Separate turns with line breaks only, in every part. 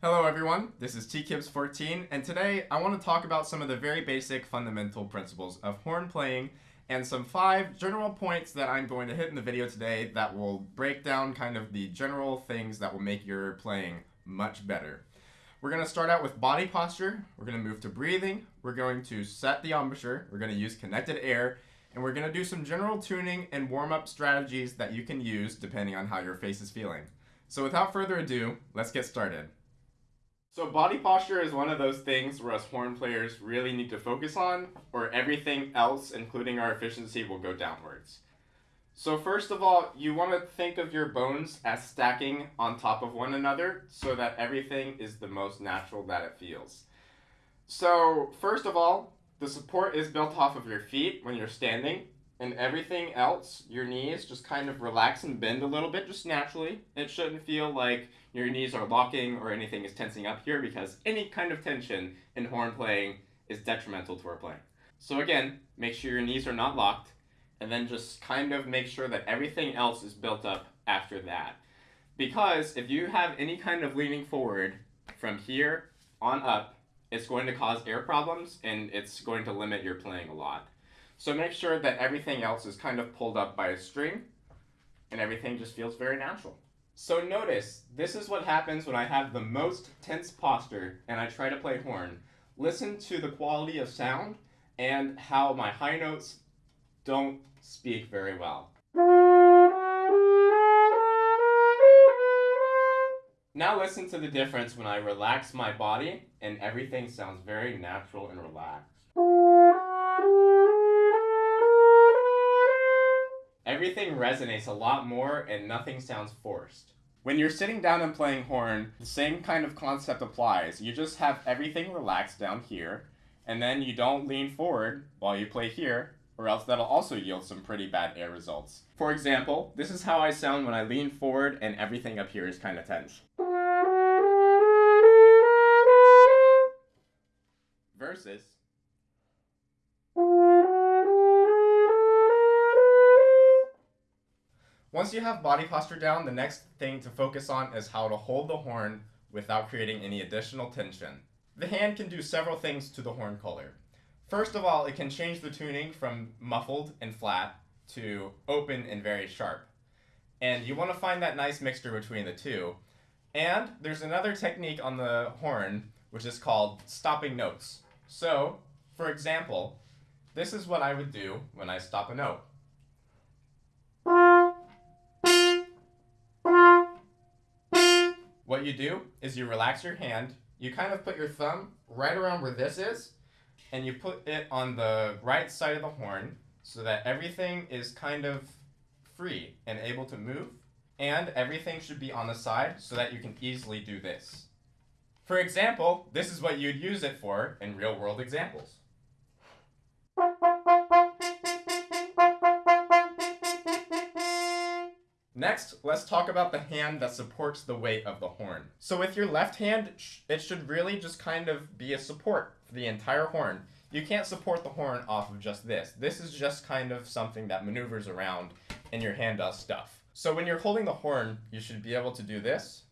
Hello everyone, this is TKibs14 and today I want to talk about some of the very basic fundamental principles of horn playing and some five general points that I'm going to hit in the video today that will break down kind of the general things that will make your playing much better. We're going to start out with body posture, we're going to move to breathing, we're going to set the embouchure, we're going to use connected air, and we're going to do some general tuning and warm-up strategies that you can use depending on how your face is feeling. So without further ado, let's get started. So body posture is one of those things where us horn players really need to focus on, or everything else, including our efficiency, will go downwards. So first of all, you want to think of your bones as stacking on top of one another so that everything is the most natural that it feels. So first of all, the support is built off of your feet when you're standing, and everything else, your knees, just kind of relax and bend a little bit just naturally. It shouldn't feel like your knees are locking or anything is tensing up here because any kind of tension in horn playing is detrimental to our playing. So again, make sure your knees are not locked and then just kind of make sure that everything else is built up after that. Because if you have any kind of leaning forward from here on up, it's going to cause air problems and it's going to limit your playing a lot. So make sure that everything else is kind of pulled up by a string and everything just feels very natural. So notice, this is what happens when I have the most tense posture and I try to play horn. Listen to the quality of sound and how my high notes don't speak very well. Now listen to the difference when I relax my body and everything sounds very natural and relaxed. Everything resonates a lot more and nothing sounds forced. When you're sitting down and playing horn, the same kind of concept applies. You just have everything relaxed down here, and then you don't lean forward while you play here, or else that'll also yield some pretty bad air results. For example, this is how I sound when I lean forward and everything up here is kind of tense. Versus Once you have body posture down, the next thing to focus on is how to hold the horn without creating any additional tension. The hand can do several things to the horn collar. First of all, it can change the tuning from muffled and flat to open and very sharp. And you want to find that nice mixture between the two. And there's another technique on the horn, which is called stopping notes. So, for example, this is what I would do when I stop a note. What you do is you relax your hand, you kind of put your thumb right around where this is, and you put it on the right side of the horn so that everything is kind of free and able to move, and everything should be on the side so that you can easily do this. For example, this is what you'd use it for in real world examples. Next, let's talk about the hand that supports the weight of the horn. So with your left hand, it should really just kind of be a support for the entire horn. You can't support the horn off of just this. This is just kind of something that maneuvers around and your hand does stuff. So when you're holding the horn, you should be able to do this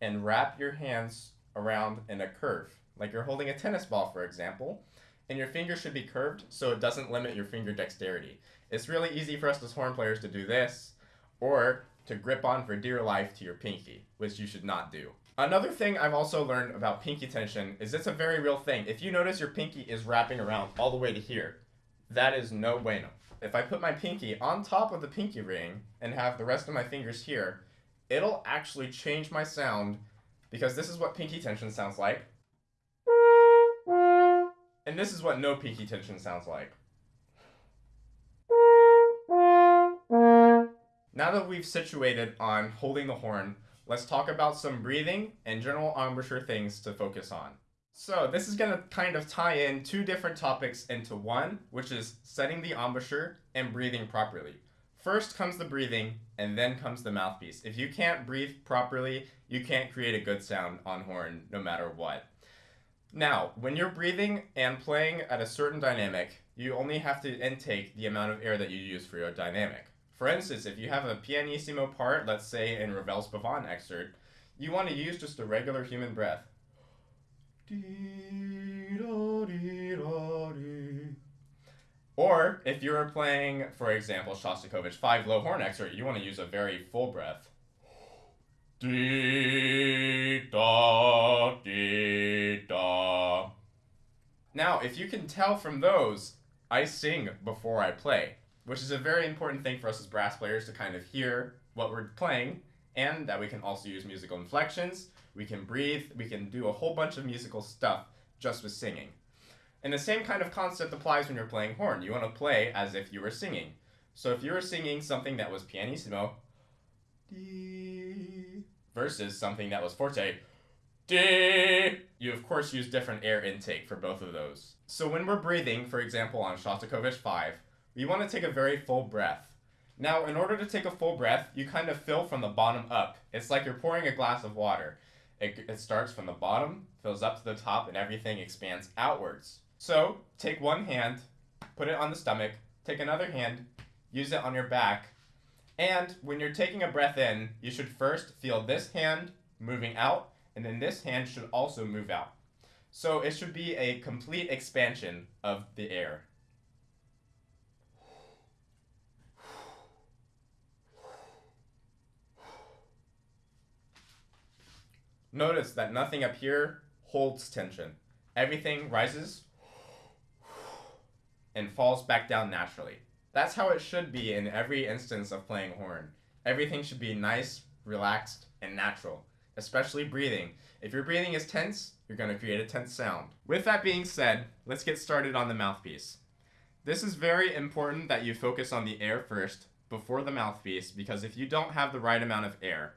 and wrap your hands around in a curve. Like you're holding a tennis ball, for example, and your finger should be curved so it doesn't limit your finger dexterity. It's really easy for us as horn players to do this, or to grip on for dear life to your pinky, which you should not do. Another thing I've also learned about pinky tension is it's a very real thing. If you notice your pinky is wrapping around all the way to here, that is no bueno. If I put my pinky on top of the pinky ring and have the rest of my fingers here, it'll actually change my sound because this is what pinky tension sounds like. And this is what no pinky tension sounds like. Now that we've situated on holding the horn, let's talk about some breathing and general embouchure things to focus on. So this is going to kind of tie in two different topics into one, which is setting the embouchure and breathing properly. First comes the breathing, and then comes the mouthpiece. If you can't breathe properly, you can't create a good sound on horn no matter what. Now, when you're breathing and playing at a certain dynamic, you only have to intake the amount of air that you use for your dynamic. For instance, if you have a pianissimo part, let's say in Ravel's Pavane excerpt, you want to use just a regular human breath. Or if you're playing, for example, Shostakovich 5 low horn excerpt, you want to use a very full breath. Now, if you can tell from those, I sing before I play, which is a very important thing for us as brass players to kind of hear what we're playing, and that we can also use musical inflections, we can breathe, we can do a whole bunch of musical stuff just with singing. And the same kind of concept applies when you're playing horn. You want to play as if you were singing. So if you were singing something that was pianissimo, versus something that was forte, you of course use different air intake for both of those. So when we're breathing, for example on Shostakovich 5, we want to take a very full breath. Now, in order to take a full breath, you kind of fill from the bottom up. It's like you're pouring a glass of water. It, it starts from the bottom, fills up to the top, and everything expands outwards. So, take one hand, put it on the stomach, take another hand, use it on your back, and when you're taking a breath in, you should first feel this hand moving out, and then this hand should also move out. So it should be a complete expansion of the air. Notice that nothing up here holds tension. Everything rises and falls back down naturally. That's how it should be in every instance of playing horn. Everything should be nice, relaxed, and natural, especially breathing. If your breathing is tense, you're going to create a tense sound. With that being said, let's get started on the mouthpiece. This is very important that you focus on the air first before the mouthpiece because if you don't have the right amount of air,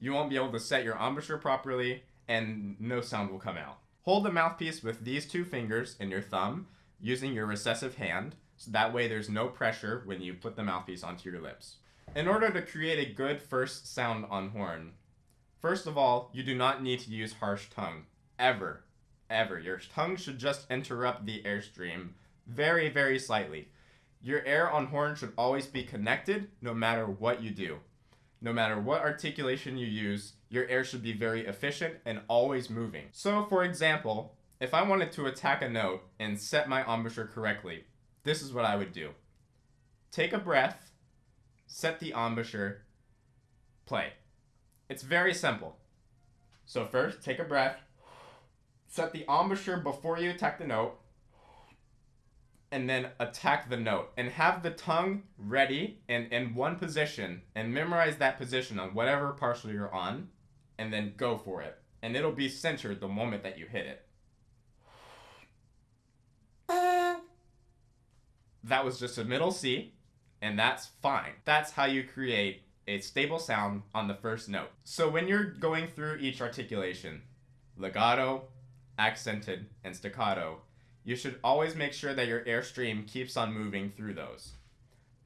you won't be able to set your embouchure properly and no sound will come out. Hold the mouthpiece with these two fingers and your thumb using your recessive hand so that way there's no pressure when you put the mouthpiece onto your lips. In order to create a good first sound on horn, first of all, you do not need to use harsh tongue. Ever. Ever. Your tongue should just interrupt the airstream very, very slightly. Your air on horn should always be connected no matter what you do. No matter what articulation you use, your air should be very efficient and always moving. So for example, if I wanted to attack a note and set my embouchure correctly, this is what I would do. Take a breath, set the embouchure, play. It's very simple. So first, take a breath, set the embouchure before you attack the note, and then attack the note and have the tongue ready and in one position and memorize that position on whatever partial you're on and then go for it. And it'll be centered the moment that you hit it. That was just a middle C and that's fine. That's how you create a stable sound on the first note. So when you're going through each articulation legato accented and staccato you should always make sure that your airstream keeps on moving through those.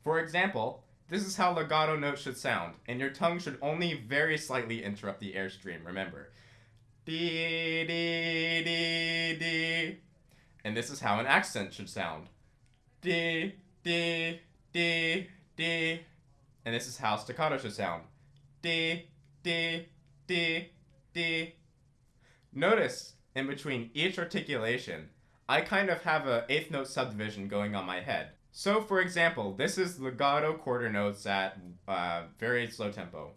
For example, this is how legato notes should sound, and your tongue should only very slightly interrupt the airstream, remember. Dee, dee, dee, dee. And this is how an accent should sound. Dee, dee, dee, dee. And this is how staccato should sound. Dee, dee, dee, dee. Notice, in between each articulation, I kind of have a eighth note subdivision going on my head. So for example, this is legato quarter notes at uh, very slow tempo.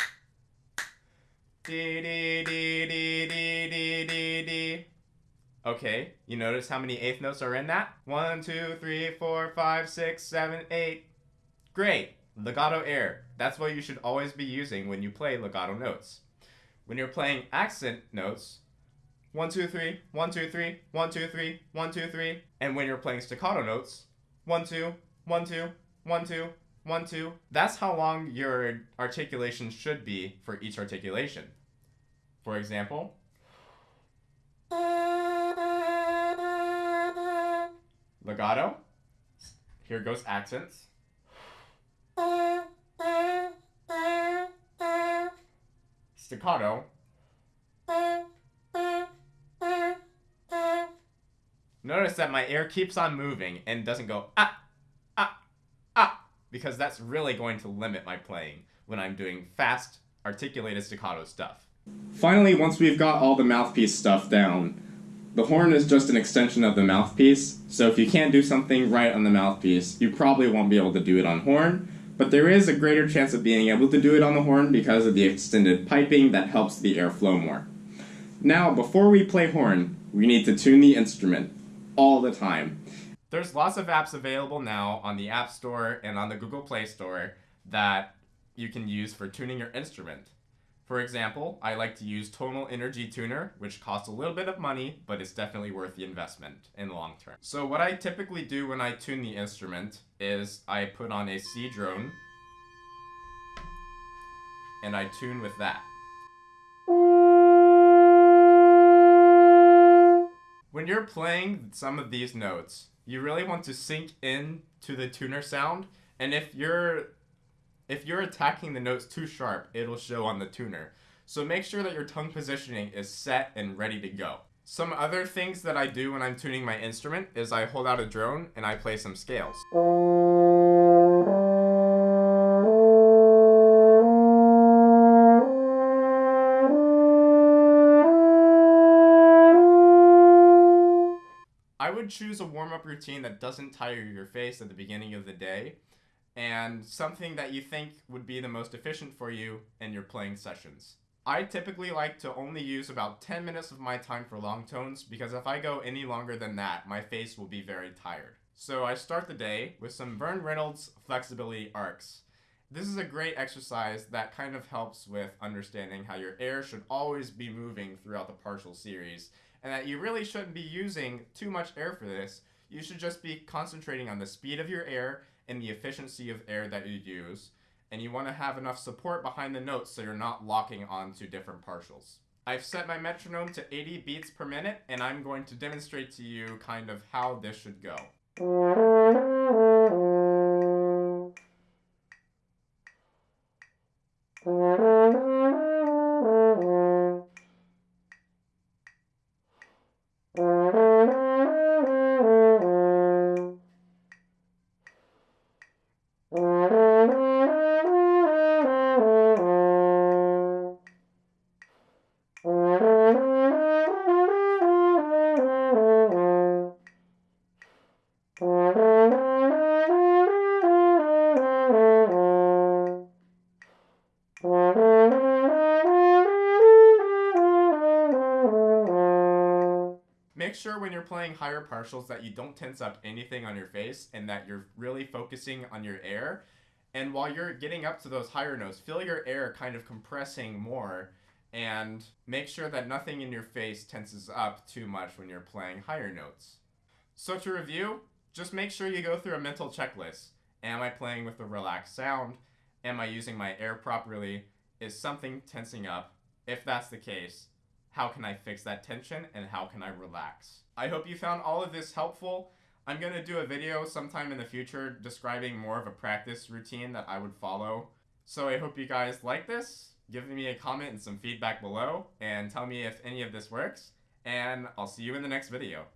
Okay, you notice how many eighth notes are in that? One, two, three, four, five, six, seven, eight. Great, legato air. That's what you should always be using when you play legato notes. When you're playing accent notes, one, two, three, one, two, three, one, two, three, one, two, three. And when you're playing staccato notes, one, two, one, two, one, two, one, two. That's how long your articulation should be for each articulation. For example, legato. Here goes accents. Staccato. Notice that my air keeps on moving and doesn't go ah, ah, ah, because that's really going to limit my playing when I'm doing fast, articulated staccato stuff. Finally, once we've got all the mouthpiece stuff down, the horn is just an extension of the mouthpiece, so if you can't do something right on the mouthpiece, you probably won't be able to do it on horn, but there is a greater chance of being able to do it on the horn because of the extended piping that helps the air flow more. Now, before we play horn, we need to tune the instrument all the time. There's lots of apps available now on the App Store and on the Google Play Store that you can use for tuning your instrument. For example, I like to use Tonal Energy Tuner, which costs a little bit of money, but it's definitely worth the investment in the long term. So what I typically do when I tune the instrument is I put on a C drone and I tune with that. When you're playing some of these notes, you really want to sink in to the tuner sound, and if you're if you're attacking the notes too sharp, it'll show on the tuner. So make sure that your tongue positioning is set and ready to go. Some other things that I do when I'm tuning my instrument is I hold out a drone and I play some scales. Would choose a warm-up routine that doesn't tire your face at the beginning of the day and something that you think would be the most efficient for you in your playing sessions. I typically like to only use about 10 minutes of my time for long tones because if I go any longer than that, my face will be very tired. So I start the day with some Verne Reynolds flexibility arcs. This is a great exercise that kind of helps with understanding how your air should always be moving throughout the partial series and that you really shouldn't be using too much air for this. You should just be concentrating on the speed of your air and the efficiency of air that you use, and you want to have enough support behind the notes so you're not locking onto different partials. I've set my metronome to 80 beats per minute, and I'm going to demonstrate to you kind of how this should go. Make sure when you're playing higher partials that you don't tense up anything on your face and that you're really focusing on your air. And while you're getting up to those higher notes, feel your air kind of compressing more and make sure that nothing in your face tenses up too much when you're playing higher notes. So to review, just make sure you go through a mental checklist. Am I playing with a relaxed sound? Am I using my air properly? Is something tensing up? If that's the case, how can I fix that tension, and how can I relax. I hope you found all of this helpful. I'm going to do a video sometime in the future describing more of a practice routine that I would follow. So I hope you guys like this. Give me a comment and some feedback below, and tell me if any of this works, and I'll see you in the next video.